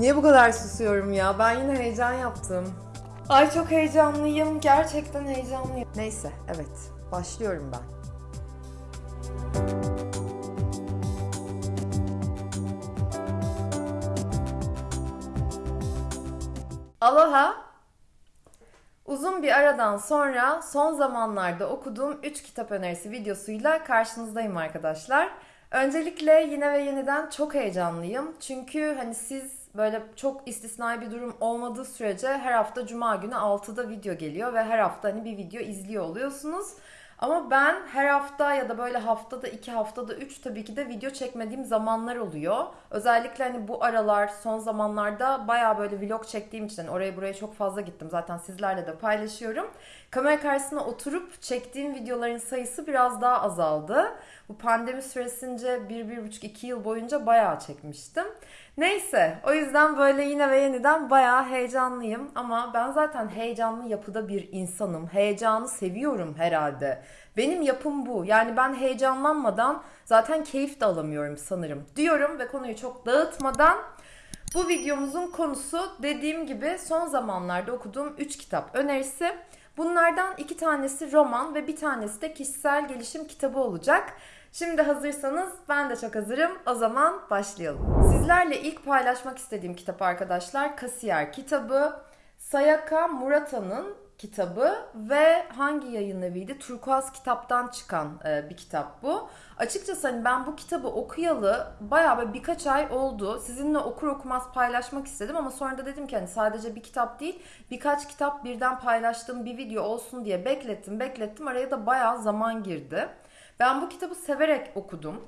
Niye bu kadar susuyorum ya? Ben yine heyecan yaptım. Ay çok heyecanlıyım. Gerçekten heyecanlıyım. Neyse, evet. Başlıyorum ben. Aloha. Uzun bir aradan sonra son zamanlarda okuduğum 3 kitap önerisi videosuyla karşınızdayım arkadaşlar. Öncelikle yine ve yeniden çok heyecanlıyım. Çünkü hani siz böyle çok istisnai bir durum olmadığı sürece her hafta cuma günü 6'da video geliyor ve her hafta hani bir video izliyor oluyorsunuz. Ama ben her hafta ya da böyle haftada iki haftada üç tabii ki de video çekmediğim zamanlar oluyor. Özellikle hani bu aralar son zamanlarda baya böyle vlog çektiğim için hani oraya buraya çok fazla gittim. Zaten sizlerle de paylaşıyorum. Kamera karşısına oturup çektiğim videoların sayısı biraz daha azaldı. Bu pandemi süresince bir, bir buçuk, iki yıl boyunca bayağı çekmiştim. Neyse o yüzden böyle yine ve yeniden bayağı heyecanlıyım. Ama ben zaten heyecanlı yapıda bir insanım. Heyecanı seviyorum herhalde. Benim yapım bu. Yani ben heyecanlanmadan zaten keyif de alamıyorum sanırım diyorum ve konuyu çok dağıtmadan bu videomuzun konusu dediğim gibi son zamanlarda okuduğum 3 kitap önerisi. Bunlardan iki tanesi roman ve bir tanesi de kişisel gelişim kitabı olacak. Şimdi hazırsanız ben de çok hazırım. O zaman başlayalım. Sizlerle ilk paylaşmak istediğim kitap arkadaşlar Kasiyer kitabı. Sayaka Murata'nın kitabı ve hangi yayın eviydi? Turkuaz kitaptan çıkan e, bir kitap bu. Açıkçası hani ben bu kitabı okuyalı bayağı böyle birkaç ay oldu. Sizinle okur okumaz paylaşmak istedim ama sonra da dedim ki hani sadece bir kitap değil birkaç kitap birden paylaştığım bir video olsun diye beklettim beklettim. Araya da bayağı zaman girdi. Ben bu kitabı severek okudum.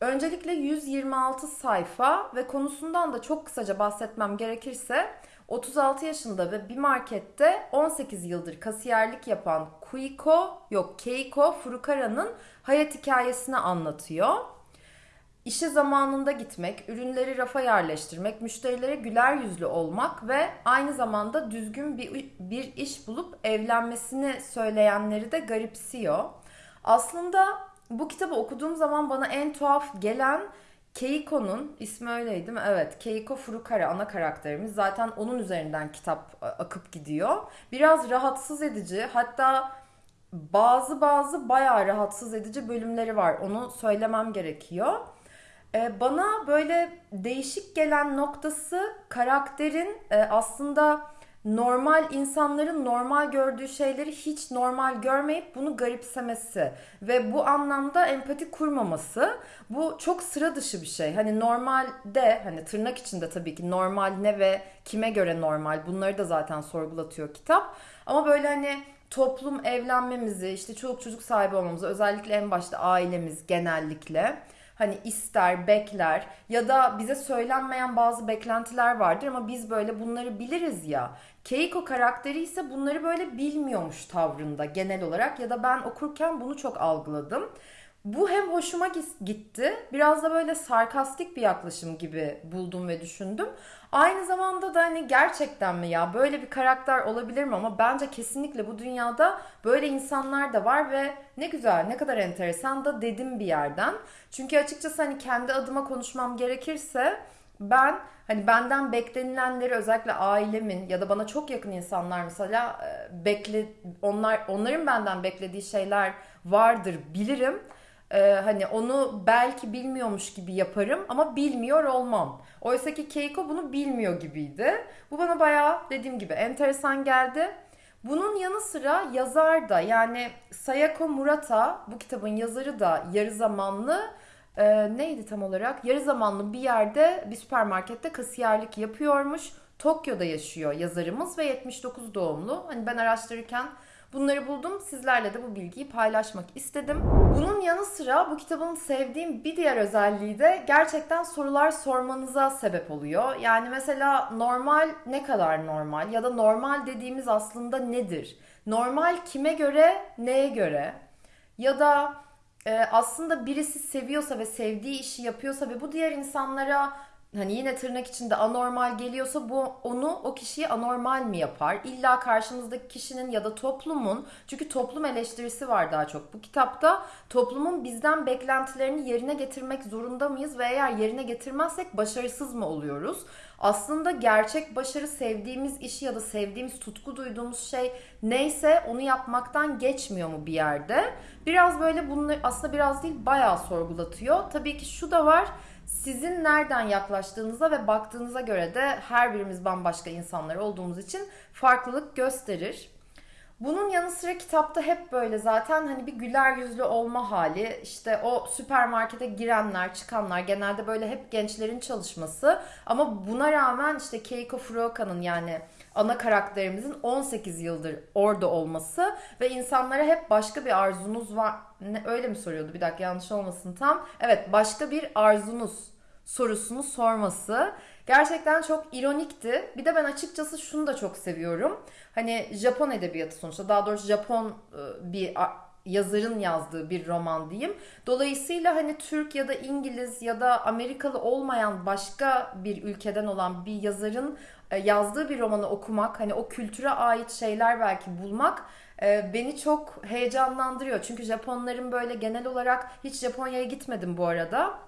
Öncelikle 126 sayfa ve konusundan da çok kısaca bahsetmem gerekirse 36 yaşında ve bir markette 18 yıldır kasiyerlik yapan Kuiko, yok Keiko Furukara'nın hayat hikayesini anlatıyor. İşe zamanında gitmek, ürünleri rafa yerleştirmek, müşterilere güler yüzlü olmak ve aynı zamanda düzgün bir, bir iş bulup evlenmesini söyleyenleri de garipsiyor. Aslında bu kitabı okuduğum zaman bana en tuhaf gelen Keiko'nun ismi öyleydi mi? Evet. Keiko Furukara ana karakterimiz. Zaten onun üzerinden kitap akıp gidiyor. Biraz rahatsız edici. Hatta bazı bazı bayağı rahatsız edici bölümleri var. Onu söylemem gerekiyor. Bana böyle değişik gelen noktası karakterin aslında normal insanların normal gördüğü şeyleri hiç normal görmeyip bunu garipsemesi ve bu anlamda empati kurmaması bu çok sıra dışı bir şey. Hani normalde hani tırnak içinde tabii ki normal ne ve kime göre normal bunları da zaten sorgulatıyor kitap. Ama böyle hani toplum evlenmemizi işte çoluk çocuk sahibi olmamızı özellikle en başta ailemiz genellikle hani ister, bekler ya da bize söylenmeyen bazı beklentiler vardır ama biz böyle bunları biliriz ya. Keiko karakteri ise bunları böyle bilmiyormuş tavrında genel olarak ya da ben okurken bunu çok algıladım. Bu hem hoşuma gitti, biraz da böyle sarkastik bir yaklaşım gibi buldum ve düşündüm. Aynı zamanda da hani gerçekten mi ya böyle bir karakter olabilir mi ama bence kesinlikle bu dünyada böyle insanlar da var ve ne güzel ne kadar enteresan da dedim bir yerden. Çünkü açıkçası hani kendi adıma konuşmam gerekirse ben hani benden beklenilenleri özellikle ailemin ya da bana çok yakın insanlar mesela bekle onlar onların benden beklediği şeyler vardır bilirim ee, hani onu belki bilmiyormuş gibi yaparım ama bilmiyor olmam. Oysa ki Keiko bunu bilmiyor gibiydi. Bu bana bayağı dediğim gibi enteresan geldi. Bunun yanı sıra yazar da yani Sayako Murata bu kitabın yazarı da yarı zamanlı e, neydi tam olarak? Yarı zamanlı bir yerde bir süpermarkette kasiyerlik yapıyormuş. Tokyo'da yaşıyor yazarımız ve 79 doğumlu. Hani ben araştırırken Bunları buldum. Sizlerle de bu bilgiyi paylaşmak istedim. Bunun yanı sıra bu kitabın sevdiğim bir diğer özelliği de gerçekten sorular sormanıza sebep oluyor. Yani mesela normal ne kadar normal ya da normal dediğimiz aslında nedir? Normal kime göre, neye göre? Ya da e, aslında birisi seviyorsa ve sevdiği işi yapıyorsa ve bu diğer insanlara hani yine tırnak içinde anormal geliyorsa bu onu o kişiyi anormal mi yapar? İlla karşımızdaki kişinin ya da toplumun çünkü toplum eleştirisi var daha çok bu kitapta. Toplumun bizden beklentilerini yerine getirmek zorunda mıyız ve eğer yerine getirmezsek başarısız mı oluyoruz? Aslında gerçek başarı sevdiğimiz işi ya da sevdiğimiz tutku duyduğumuz şey neyse onu yapmaktan geçmiyor mu bir yerde? Biraz böyle bunu aslında biraz değil bayağı sorgulatıyor. Tabii ki şu da var sizin nereden yaklaştığınıza ve baktığınıza göre de her birimiz bambaşka insanlar olduğumuz için farklılık gösterir. Bunun yanı sıra kitapta hep böyle zaten hani bir güler yüzlü olma hali. işte o süpermarkete girenler, çıkanlar genelde böyle hep gençlerin çalışması. Ama buna rağmen işte Keiko Furoka'nın yani ana karakterimizin 18 yıldır orada olması ve insanlara hep başka bir arzunuz var. Ne, öyle mi soruyordu? Bir dakika yanlış olmasın tam. Evet başka bir arzunuz sorusunu sorması gerçekten çok ironikti. Bir de ben açıkçası şunu da çok seviyorum. Hani Japon edebiyatı sonuçta daha doğrusu Japon e, bir yazarın yazdığı bir roman diyeyim. Dolayısıyla hani Türk ya da İngiliz ya da Amerikalı olmayan başka bir ülkeden olan bir yazarın yazdığı bir romanı okumak, hani o kültüre ait şeyler belki bulmak e, beni çok heyecanlandırıyor. Çünkü Japonların böyle genel olarak hiç Japonya'ya gitmedim bu arada.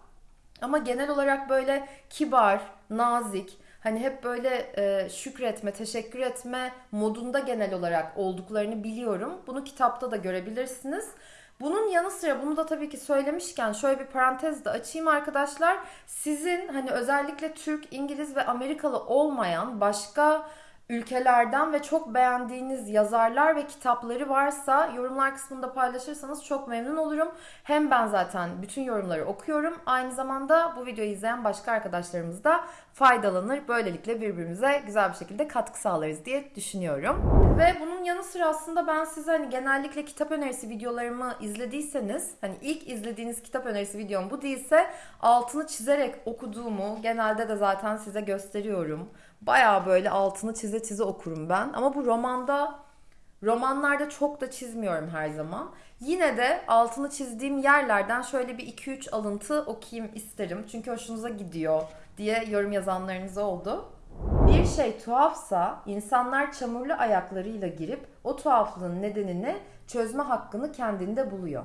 Ama genel olarak böyle kibar, nazik, hani hep böyle e, şükretme, teşekkür etme modunda genel olarak olduklarını biliyorum. Bunu kitapta da görebilirsiniz. Bunun yanı sıra bunu da tabii ki söylemişken şöyle bir parantez de açayım arkadaşlar. Sizin hani özellikle Türk, İngiliz ve Amerikalı olmayan başka ülkelerden ve çok beğendiğiniz yazarlar ve kitapları varsa yorumlar kısmında paylaşırsanız çok memnun olurum. Hem ben zaten bütün yorumları okuyorum. Aynı zamanda bu videoyu izleyen başka arkadaşlarımız da faydalanır. Böylelikle birbirimize güzel bir şekilde katkı sağlarız diye düşünüyorum. Ve bunun yanı sıra aslında ben size hani genellikle kitap önerisi videolarımı izlediyseniz hani ilk izlediğiniz kitap önerisi videom bu değilse altını çizerek okuduğumu genelde de zaten size gösteriyorum. Baya böyle altını çize çize okurum ben. Ama bu romanda romanlarda çok da çizmiyorum her zaman. Yine de altını çizdiğim yerlerden şöyle bir 2-3 alıntı okuyayım isterim. Çünkü hoşunuza gidiyor diye yorum yazanlarınız oldu. Bir şey tuhafsa insanlar çamurlu ayaklarıyla girip o tuhaflığın nedenini çözme hakkını kendinde buluyor.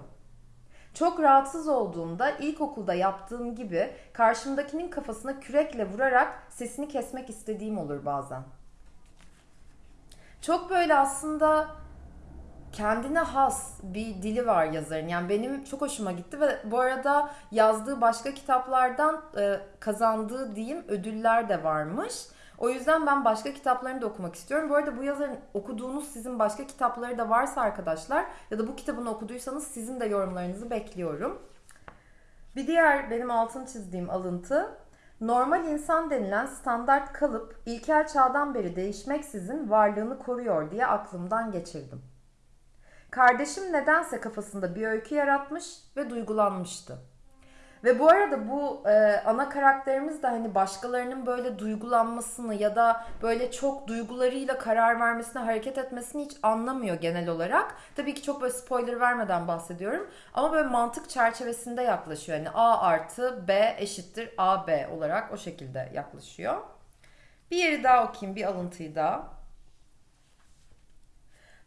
Çok rahatsız olduğumda ilkokulda yaptığım gibi karşımdakinin kafasına kürekle vurarak sesini kesmek istediğim olur bazen. Çok böyle aslında kendine has bir dili var yazarın. Yani benim çok hoşuma gitti ve bu arada yazdığı başka kitaplardan e, kazandığı diyeyim ödüller de varmış. O yüzden ben başka kitaplarını da okumak istiyorum. Bu arada bu yazarın okuduğunuz sizin başka kitapları da varsa arkadaşlar ya da bu kitabını okuduysanız sizin de yorumlarınızı bekliyorum. Bir diğer benim altını çizdiğim alıntı Normal insan denilen standart kalıp ilkel çağdan beri değişmeksizin varlığını koruyor diye aklımdan geçirdim. Kardeşim nedense kafasında bir öykü yaratmış ve duygulanmıştı. Ve bu arada bu e, ana karakterimiz de hani başkalarının böyle duygulanmasını ya da böyle çok duygularıyla karar vermesine, hareket etmesini hiç anlamıyor genel olarak. Tabii ki çok böyle spoiler vermeden bahsediyorum. Ama böyle mantık çerçevesinde yaklaşıyor. Yani A artı B eşittir AB olarak o şekilde yaklaşıyor. Bir yeri daha okuyayım, bir alıntıyı daha.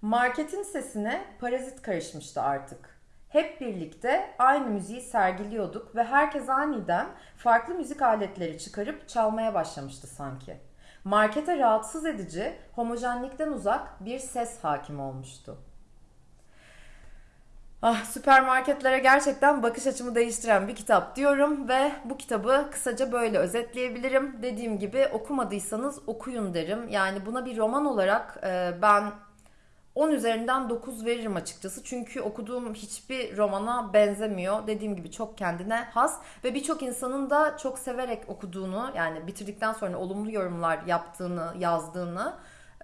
Marketin sesine parazit karışmıştı artık. Hep birlikte aynı müziği sergiliyorduk ve herkes aniden farklı müzik aletleri çıkarıp çalmaya başlamıştı sanki. Markete rahatsız edici, homojenlikten uzak bir ses hakim olmuştu. Ah süpermarketlere gerçekten bakış açımı değiştiren bir kitap diyorum ve bu kitabı kısaca böyle özetleyebilirim. Dediğim gibi okumadıysanız okuyun derim. Yani buna bir roman olarak e, ben 10 üzerinden 9 veririm açıkçası. Çünkü okuduğum hiçbir romana benzemiyor. Dediğim gibi çok kendine has ve birçok insanın da çok severek okuduğunu yani bitirdikten sonra olumlu yorumlar yaptığını, yazdığını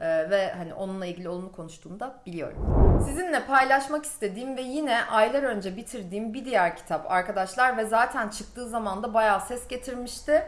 e, ve hani onunla ilgili olumlu konuştuğunu da biliyorum. Sizinle paylaşmak istediğim ve yine aylar önce bitirdiğim bir diğer kitap arkadaşlar ve zaten çıktığı zaman da bayağı ses getirmişti.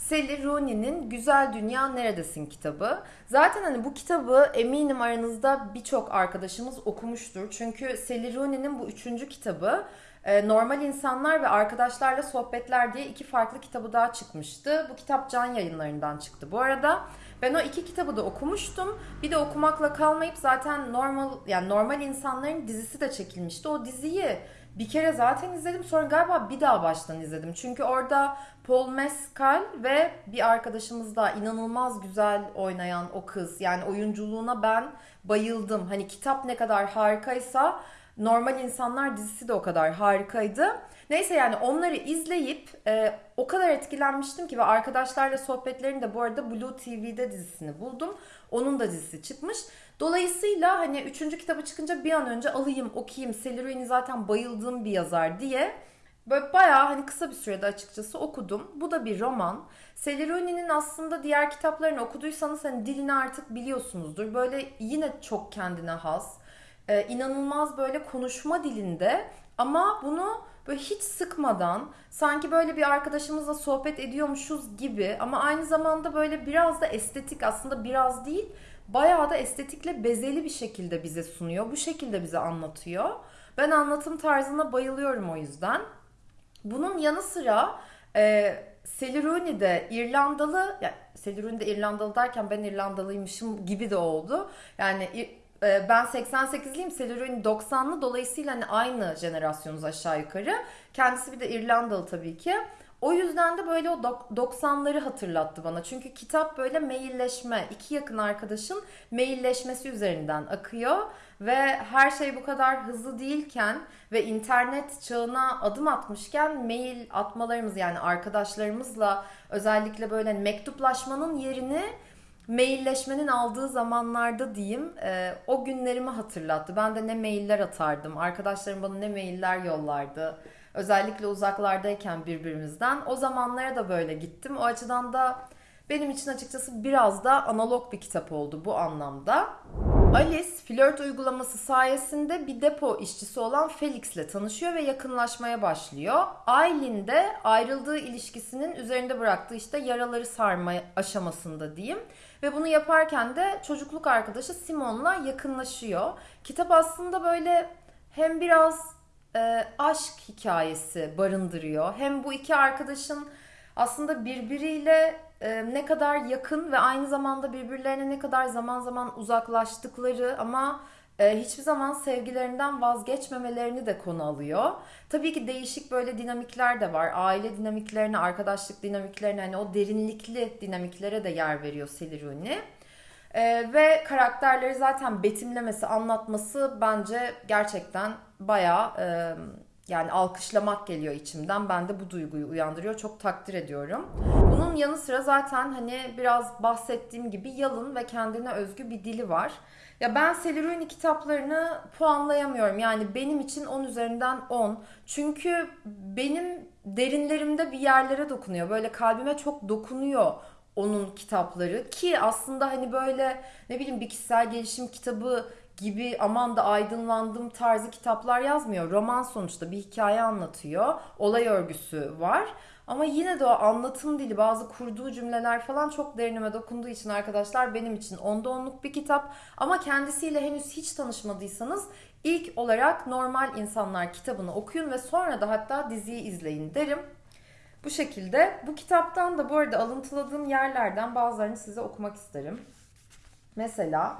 Sally Rooney'nin Güzel Dünya Neredesin kitabı. Zaten hani bu kitabı eminim aranızda birçok arkadaşımız okumuştur. Çünkü Sally Rooney'nin bu üçüncü kitabı e, Normal İnsanlar ve Arkadaşlarla Sohbetler diye iki farklı kitabı daha çıkmıştı. Bu kitap Can yayınlarından çıktı bu arada. Ben o iki kitabı da okumuştum. Bir de okumakla kalmayıp zaten normal yani normal insanların dizisi de çekilmişti. O diziyi bir kere zaten izledim. Sonra galiba bir daha baştan izledim. Çünkü orada Paul Mescal ve bir arkadaşımız da inanılmaz güzel oynayan o kız. Yani oyunculuğuna ben bayıldım. Hani kitap ne kadar harikaysa Normal İnsanlar dizisi de o kadar harikaydı. Neyse yani onları izleyip e, o kadar etkilenmiştim ki ve arkadaşlarla sohbetlerini de bu arada Blue TV'de dizisini buldum. Onun da dizisi çıkmış. Dolayısıyla hani üçüncü kitabı çıkınca bir an önce alayım, okuyayım. Sally zaten bayıldığım bir yazar diye Böyle bayağı hani kısa bir sürede açıkçası okudum. Bu da bir roman. Sally aslında diğer kitaplarını okuduysanız hani dilini artık biliyorsunuzdur. Böyle yine çok kendine has. Ee, inanılmaz böyle konuşma dilinde ama bunu böyle hiç sıkmadan sanki böyle bir arkadaşımızla sohbet ediyormuşuz gibi ama aynı zamanda böyle biraz da estetik aslında biraz değil bayağı da estetikle bezeli bir şekilde bize sunuyor. Bu şekilde bize anlatıyor. Ben anlatım tarzına bayılıyorum o yüzden. Bunun yanı sıra e, Sally de İrlandalı, yani Sally de İrlandalı derken ben İrlandalıymışım gibi de oldu. Yani e, ben 88'liyim, Sally Rooney 90'lı dolayısıyla hani aynı jenerasyonuz aşağı yukarı. Kendisi bir de İrlandalı tabii ki. O yüzden de böyle o 90'ları hatırlattı bana. Çünkü kitap böyle mailleşme, iki yakın arkadaşın mailleşmesi üzerinden akıyor. Ve her şey bu kadar hızlı değilken ve internet çağına adım atmışken mail atmalarımız yani arkadaşlarımızla özellikle böyle mektuplaşmanın yerini mailleşmenin aldığı zamanlarda diyeyim e, o günlerimi hatırlattı. Ben de ne mailler atardım. Arkadaşlarım bana ne mailler yollardı. Özellikle uzaklardayken birbirimizden. O zamanlara da böyle gittim. O açıdan da benim için açıkçası biraz da analog bir kitap oldu bu anlamda. Alice flört uygulaması sayesinde bir depo işçisi olan Felix ile tanışıyor ve yakınlaşmaya başlıyor. Aylin de ayrıldığı ilişkisinin üzerinde bıraktığı işte yaraları sarma aşamasında diyeyim. Ve bunu yaparken de çocukluk arkadaşı Simon'la yakınlaşıyor. Kitap aslında böyle hem biraz e, aşk hikayesi barındırıyor. Hem bu iki arkadaşın aslında birbiriyle ne kadar yakın ve aynı zamanda birbirlerine ne kadar zaman zaman uzaklaştıkları ama hiçbir zaman sevgilerinden vazgeçmemelerini de konu alıyor. Tabii ki değişik böyle dinamikler de var. Aile dinamiklerine, arkadaşlık dinamiklerine, hani o derinlikli dinamiklere de yer veriyor Seliruni. Ee, ve karakterleri zaten betimlemesi, anlatması bence gerçekten bayağı e, yani alkışlamak geliyor içimden. Ben de bu duyguyu uyandırıyor. Çok takdir ediyorum. Bunun yanı sıra zaten hani biraz bahsettiğim gibi yalın ve kendine özgü bir dili var. Ya ben Seliruni kitaplarını puanlayamıyorum. Yani benim için 10 üzerinden 10. Çünkü benim derinlerimde bir yerlere dokunuyor. Böyle kalbime çok dokunuyor onun kitapları ki aslında hani böyle ne bileyim bir kişisel gelişim kitabı gibi aman da aydınlandım tarzı kitaplar yazmıyor. Roman sonuçta bir hikaye anlatıyor. Olay örgüsü var. Ama yine de o anlatım dili, bazı kurduğu cümleler falan çok derinime dokunduğu için arkadaşlar benim için onda onluk bir kitap. Ama kendisiyle henüz hiç tanışmadıysanız ilk olarak Normal İnsanlar kitabını okuyun ve sonra da hatta diziyi izleyin derim. Bu şekilde. Bu kitaptan da bu arada alıntıladığım yerlerden bazılarını size okumak isterim. Mesela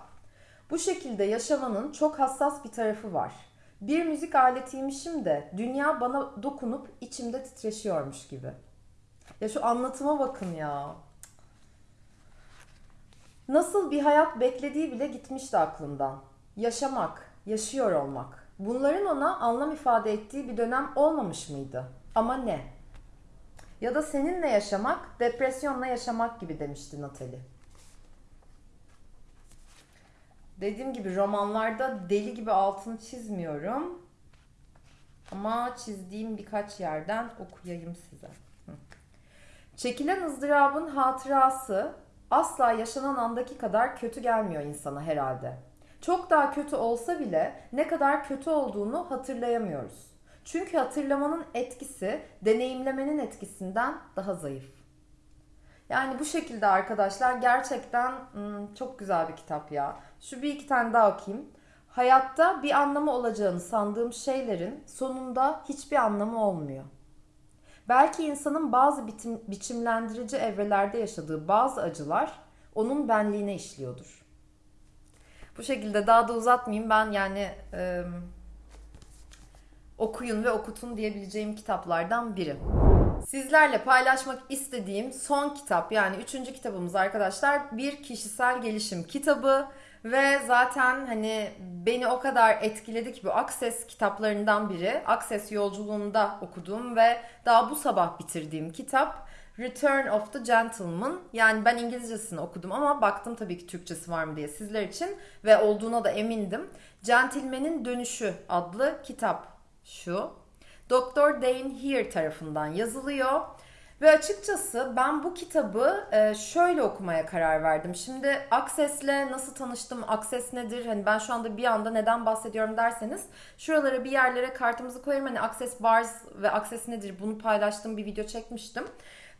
bu şekilde yaşamanın çok hassas bir tarafı var. Bir müzik aletiymişim de dünya bana dokunup içimde titreşiyormuş gibi. Ya şu anlatıma bakın ya. Nasıl bir hayat beklediği bile gitmişti aklından. Yaşamak, yaşıyor olmak. Bunların ona anlam ifade ettiği bir dönem olmamış mıydı? Ama ne? Ya da seninle yaşamak, depresyonla yaşamak gibi demişti Natalie. Dediğim gibi romanlarda deli gibi altını çizmiyorum. Ama çizdiğim birkaç yerden okuyayım size. Çekilen ızdırabın hatırası asla yaşanan andaki kadar kötü gelmiyor insana herhalde. Çok daha kötü olsa bile ne kadar kötü olduğunu hatırlayamıyoruz. Çünkü hatırlamanın etkisi deneyimlemenin etkisinden daha zayıf. Yani bu şekilde arkadaşlar gerçekten çok güzel bir kitap ya. Şu bir iki tane daha okuyayım. Hayatta bir anlamı olacağını sandığım şeylerin sonunda hiçbir anlamı olmuyor. Belki insanın bazı bitim, biçimlendirici evrelerde yaşadığı bazı acılar onun benliğine işliyordur. Bu şekilde daha da uzatmayayım. Ben yani e, okuyun ve okutun diyebileceğim kitaplardan biri. Sizlerle paylaşmak istediğim son kitap yani üçüncü kitabımız arkadaşlar bir kişisel gelişim kitabı ve zaten hani beni o kadar etkiledi ki bu Access kitaplarından biri. Access yolculuğunda okuduğum ve daha bu sabah bitirdiğim kitap Return of the Gentleman. Yani ben İngilizcesini okudum ama baktım tabii ki Türkçesi var mı diye sizler için ve olduğuna da emindim. Gentleman'in Dönüşü adlı kitap şu. Dr. Dane Here tarafından yazılıyor. Ve açıkçası ben bu kitabı e, şöyle okumaya karar verdim. Şimdi Access'le nasıl tanıştım, Access nedir? Hani ben şu anda bir anda neden bahsediyorum derseniz şuralara bir yerlere kartımızı koyarım. Hani Access Bars ve Access nedir bunu paylaştığım bir video çekmiştim.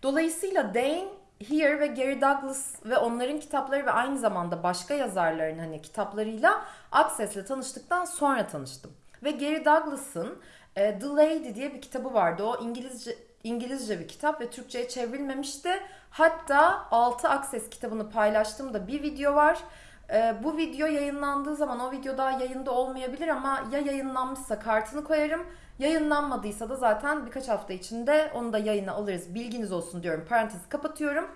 Dolayısıyla Dane Here ve Gary Douglas ve onların kitapları ve aynı zamanda başka yazarların hani kitaplarıyla Access'le tanıştıktan sonra tanıştım. Ve Gary Douglas'ın e, The Lady diye bir kitabı vardı. O İngilizce İngilizce bir kitap ve Türkçe'ye çevrilmemişti. Hatta 6 Access kitabını paylaştığımda bir video var. Ee, bu video yayınlandığı zaman o video daha yayında olmayabilir ama ya yayınlanmışsa kartını koyarım. Yayınlanmadıysa da zaten birkaç hafta içinde onu da yayına alırız. Bilginiz olsun diyorum. Parantezi kapatıyorum.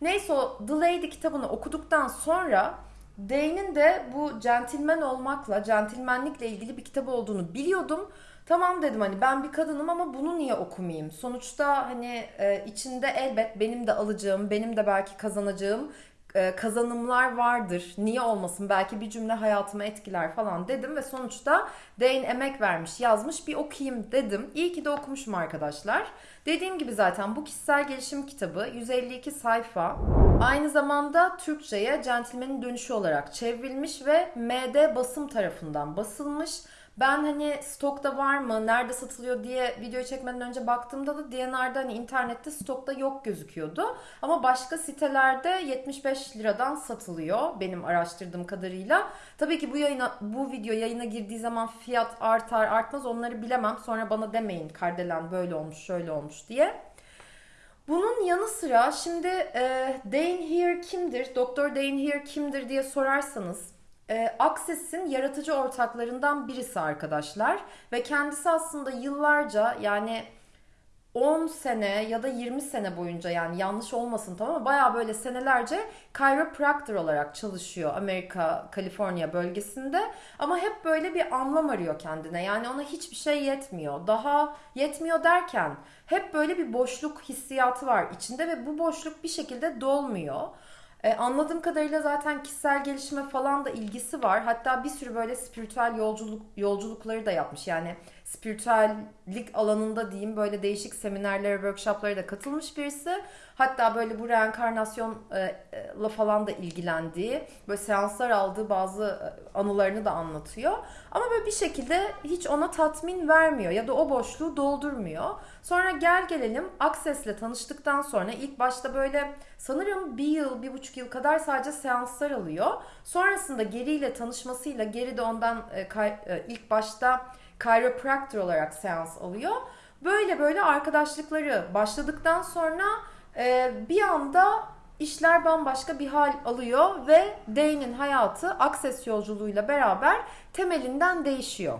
Neyse o The Lady kitabını okuduktan sonra Dane'in de bu centilmen olmakla, centilmenlikle ilgili bir kitap olduğunu biliyordum. Tamam dedim hani ben bir kadınım ama bunu niye okumayayım? Sonuçta hani e, içinde elbet benim de alacağım, benim de belki kazanacağım e, kazanımlar vardır. Niye olmasın? Belki bir cümle hayatımı etkiler falan dedim ve sonuçta Dane emek vermiş, yazmış bir okuyayım dedim. İyi ki de okumuşum arkadaşlar. Dediğim gibi zaten bu kişisel gelişim kitabı 152 sayfa. Aynı zamanda Türkçe'ye Centilmen'in Dönüşü olarak çevrilmiş ve MD basım tarafından basılmış. Ben hani stokta var mı, nerede satılıyor diye video çekmeden önce baktığımda da DNR'da hani internette stokta yok gözüküyordu. Ama başka sitelerde 75 liradan satılıyor benim araştırdığım kadarıyla. Tabii ki bu yayına bu video yayına girdiği zaman fiyat artar artmaz onları bilemem. Sonra bana demeyin Kardelen böyle olmuş şöyle olmuş diye. Bunun yanı sıra şimdi e, Dane Here kimdir, Doktor Dane Here kimdir diye sorarsanız e, Access'in yaratıcı ortaklarından birisi arkadaşlar. Ve kendisi aslında yıllarca yani 10 sene ya da 20 sene boyunca yani yanlış olmasın tamam ama baya böyle senelerce chiropractor olarak çalışıyor Amerika, Kaliforniya bölgesinde. Ama hep böyle bir anlam arıyor kendine. Yani ona hiçbir şey yetmiyor. Daha yetmiyor derken hep böyle bir boşluk hissiyatı var içinde ve bu boşluk bir şekilde dolmuyor. E, anladığım kadarıyla zaten kişisel gelişime falan da ilgisi var. Hatta bir sürü böyle spiritüel yolculuk yolculukları da yapmış. Yani spiritüellik alanında diyeyim böyle değişik seminerlere, workshoplara da katılmış birisi. Hatta böyle bu reenkarnasyonla falan da ilgilendiği, böyle seanslar aldığı bazı e, anılarını da anlatıyor. Ama böyle bir şekilde hiç ona tatmin vermiyor ya da o boşluğu doldurmuyor. Sonra gel gelelim Access'le tanıştıktan sonra ilk başta böyle sanırım bir yıl, bir buçuk yıl kadar sadece seanslar alıyor. Sonrasında Geri ile tanışmasıyla Geri de ondan e, e, ilk başta chiropractor olarak seans alıyor. Böyle böyle arkadaşlıkları başladıktan sonra e, bir anda işler bambaşka bir hal alıyor ve Dane'in hayatı Access yolculuğuyla beraber temelinden değişiyor.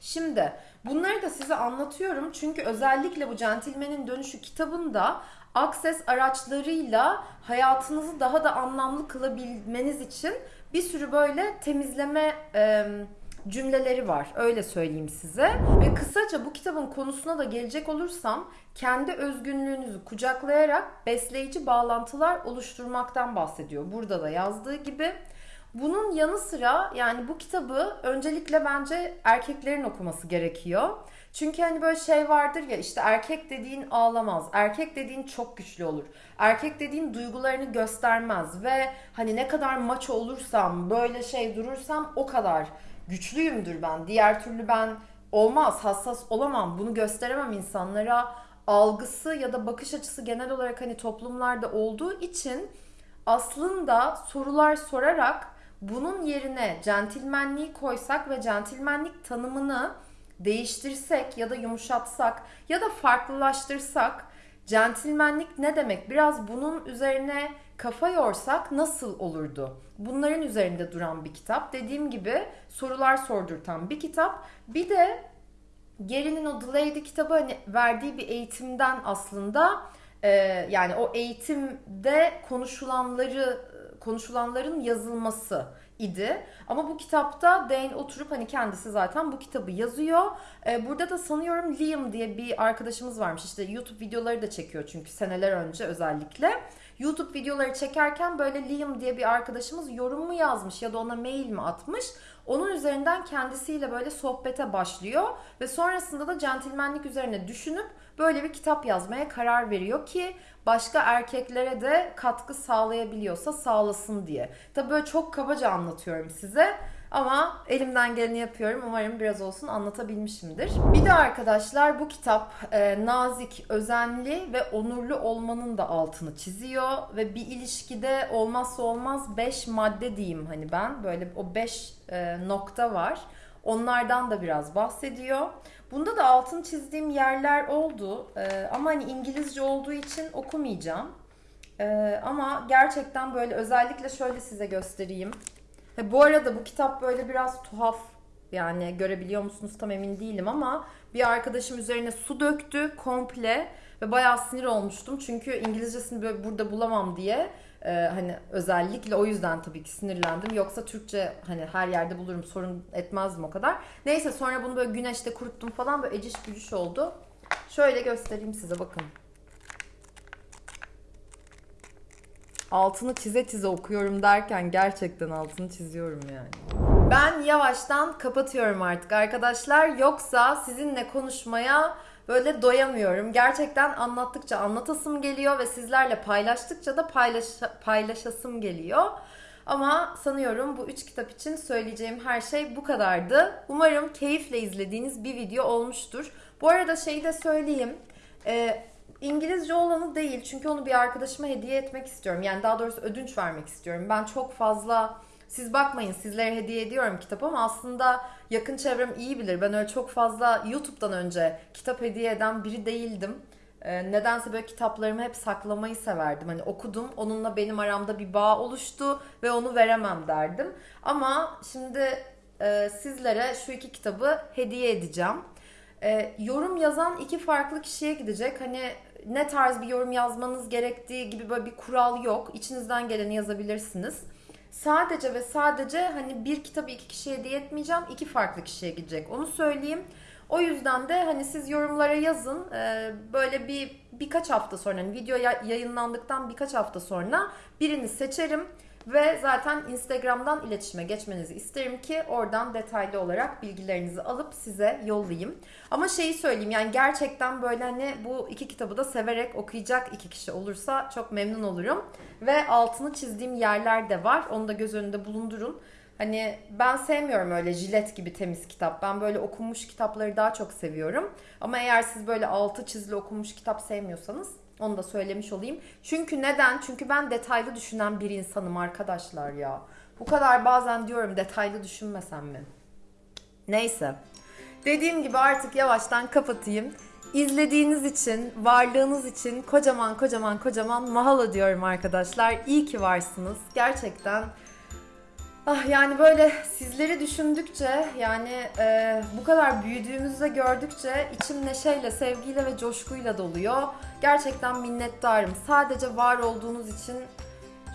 Şimdi bunları da size anlatıyorum çünkü özellikle bu Centilmen'in Dönüşü kitabında Access araçlarıyla hayatınızı daha da anlamlı kılabilmeniz için bir sürü böyle temizleme e, cümleleri var. Öyle söyleyeyim size. Ve kısaca bu kitabın konusuna da gelecek olursam kendi özgünlüğünüzü kucaklayarak besleyici bağlantılar oluşturmaktan bahsediyor. Burada da yazdığı gibi. Bunun yanı sıra yani bu kitabı öncelikle bence erkeklerin okuması gerekiyor. Çünkü hani böyle şey vardır ya işte erkek dediğin ağlamaz. Erkek dediğin çok güçlü olur. Erkek dediğin duygularını göstermez ve hani ne kadar maç olursam, böyle şey durursam o kadar güçlüyümdür ben. Diğer türlü ben olmaz, hassas olamam, bunu gösteremem insanlara algısı ya da bakış açısı genel olarak hani toplumlarda olduğu için aslında sorular sorarak bunun yerine centilmenliği koysak ve centilmenlik tanımını değiştirsek ya da yumuşatsak ya da farklılaştırsak centilmenlik ne demek? Biraz bunun üzerine kafa yorsak nasıl olurdu? Bunların üzerinde duran bir kitap. Dediğim gibi sorular sordurtan bir kitap. Bir de Geri'nin o The Lady kitabı hani verdiği bir eğitimden aslında e, yani o eğitimde konuşulanları konuşulanların yazılması idi. Ama bu kitapta Dane oturup hani kendisi zaten bu kitabı yazıyor. Ee, burada da sanıyorum Liam diye bir arkadaşımız varmış. İşte YouTube videoları da çekiyor çünkü seneler önce özellikle. YouTube videoları çekerken böyle Liam diye bir arkadaşımız yorum mu yazmış ya da ona mail mi atmış. Onun üzerinden kendisiyle böyle sohbete başlıyor ve sonrasında da centilmenlik üzerine düşünüp böyle bir kitap yazmaya karar veriyor ki başka erkeklere de katkı sağlayabiliyorsa sağlasın diye. Tabii böyle çok kabaca anlatıyorum size. Ama elimden geleni yapıyorum. Umarım biraz olsun anlatabilmişimdir. Bir de arkadaşlar bu kitap e, nazik, özenli ve onurlu olmanın da altını çiziyor. Ve bir ilişkide olmazsa olmaz 5 madde diyeyim hani ben. Böyle o 5 e, nokta var. Onlardan da biraz bahsediyor. Bunda da altın çizdiğim yerler oldu. Ee, ama hani İngilizce olduğu için okumayacağım. Ee, ama gerçekten böyle özellikle şöyle size göstereyim. Ve bu arada bu kitap böyle biraz tuhaf. Yani görebiliyor musunuz tam emin değilim ama bir arkadaşım üzerine su döktü komple ve bayağı sinir olmuştum. Çünkü İngilizcesini böyle burada bulamam diye ee, hani özellikle o yüzden tabii ki sinirlendim. Yoksa Türkçe hani her yerde bulurum sorun etmezdim o kadar. Neyse sonra bunu böyle güneşte kuruttum falan böyle eciş bücüş oldu. Şöyle göstereyim size bakın. Altını çize çize okuyorum derken gerçekten altını çiziyorum yani. Ben yavaştan kapatıyorum artık arkadaşlar. Yoksa sizinle konuşmaya böyle doyamıyorum. Gerçekten anlattıkça anlatasım geliyor ve sizlerle paylaştıkça da paylaş paylaşasım geliyor. Ama sanıyorum bu üç kitap için söyleyeceğim her şey bu kadardı. Umarım keyifle izlediğiniz bir video olmuştur. Bu arada şeyi de söyleyeyim. Ee, İngilizce olanı değil çünkü onu bir arkadaşıma hediye etmek istiyorum. Yani daha doğrusu ödünç vermek istiyorum. Ben çok fazla siz bakmayın sizlere hediye ediyorum kitap ama aslında yakın çevrem iyi bilir. Ben öyle çok fazla YouTube'dan önce kitap hediye eden biri değildim. Ee, nedense böyle kitaplarımı hep saklamayı severdim. Hani okudum, onunla benim aramda bir bağ oluştu ve onu veremem derdim. Ama şimdi e, sizlere şu iki kitabı hediye edeceğim. E, yorum yazan iki farklı kişiye gidecek. Hani ne tarz bir yorum yazmanız gerektiği gibi böyle bir kural yok. İçinizden geleni yazabilirsiniz. Sadece ve sadece hani bir kitabı iki kişiye hediye etmeyeceğim. iki farklı kişiye gidecek. Onu söyleyeyim. O yüzden de hani siz yorumlara yazın. Ee, böyle bir birkaç hafta sonra hani video yayınlandıktan birkaç hafta sonra birini seçerim. Ve zaten Instagram'dan iletişime geçmenizi isterim ki oradan detaylı olarak bilgilerinizi alıp size yollayayım. Ama şeyi söyleyeyim yani gerçekten böyle hani bu iki kitabı da severek okuyacak iki kişi olursa çok memnun olurum. Ve altını çizdiğim yerler de var. Onu da göz önünde bulundurun. Hani ben sevmiyorum öyle jilet gibi temiz kitap. Ben böyle okunmuş kitapları daha çok seviyorum. Ama eğer siz böyle altı çizili okunmuş kitap sevmiyorsanız onu da söylemiş olayım. Çünkü neden? Çünkü ben detaylı düşünen bir insanım arkadaşlar ya. Bu kadar bazen diyorum detaylı düşünmesem mi? Neyse. Dediğim gibi artık yavaştan kapatayım. İzlediğiniz için, varlığınız için kocaman kocaman kocaman mahalo diyorum arkadaşlar. İyi ki varsınız. Gerçekten Ah yani böyle sizleri düşündükçe yani e, bu kadar büyüdüğümüzü gördükçe içim neşeyle, sevgiyle ve coşkuyla doluyor. Gerçekten minnettarım. Sadece var olduğunuz için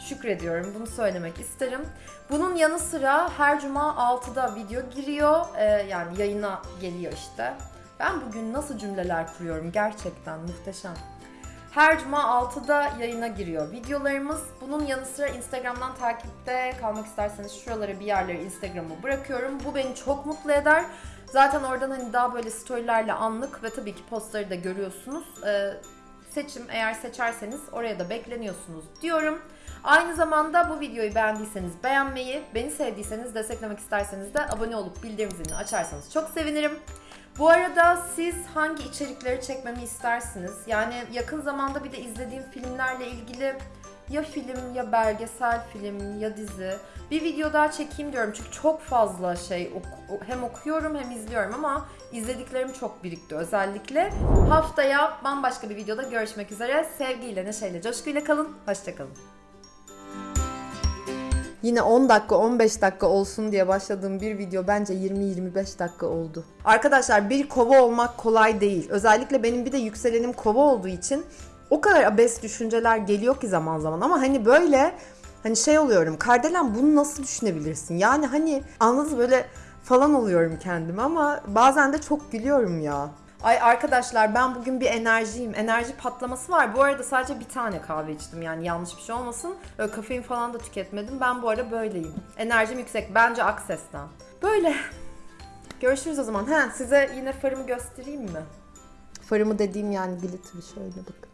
şükrediyorum. Bunu söylemek isterim. Bunun yanı sıra her cuma 6'da video giriyor. E, yani yayına geliyor işte. Ben bugün nasıl cümleler kuruyorum gerçekten muhteşem. Her cuma 6'da yayına giriyor videolarımız. Bunun yanı sıra Instagram'dan takipte kalmak isterseniz şuralara bir yerlere Instagram'ı bırakıyorum. Bu beni çok mutlu eder. Zaten oradan hani daha böyle storylerle anlık ve tabii ki postları da görüyorsunuz. Ee, seçim eğer seçerseniz oraya da bekleniyorsunuz diyorum. Aynı zamanda bu videoyu beğendiyseniz beğenmeyi, beni sevdiyseniz desteklemek isterseniz de abone olup bildirim zilini açarsanız çok sevinirim. Bu arada siz hangi içerikleri çekmemi istersiniz? Yani yakın zamanda bir de izlediğim filmlerle ilgili ya film ya belgesel film ya dizi bir video daha çekeyim diyorum çünkü çok fazla şey oku- hem okuyorum hem izliyorum ama izlediklerim çok birikti özellikle. Haftaya bambaşka bir videoda görüşmek üzere. Sevgiyle, neşeyle, coşkuyla kalın. Hoşçakalın. Yine 10 dakika 15 dakika olsun diye başladığım bir video bence 20-25 dakika oldu. Arkadaşlar bir kova olmak kolay değil. Özellikle benim bir de yükselenim kova olduğu için o kadar abes düşünceler geliyor ki zaman zaman ama hani böyle hani şey oluyorum. Kardelen bunu nasıl düşünebilirsin? Yani hani anladınız böyle falan oluyorum kendime ama bazen de çok gülüyorum ya. Ay arkadaşlar ben bugün bir enerjiyim. Enerji patlaması var. Bu arada sadece bir tane kahve içtim yani yanlış bir şey olmasın. Öyle kafein falan da tüketmedim. Ben bu ara böyleyim. Enerjim yüksek. Bence Akses'ten. Böyle. Görüşürüz o zaman. He, size yine farımı göstereyim mi? Farımı dediğim yani glitter'ı şöyle bakın.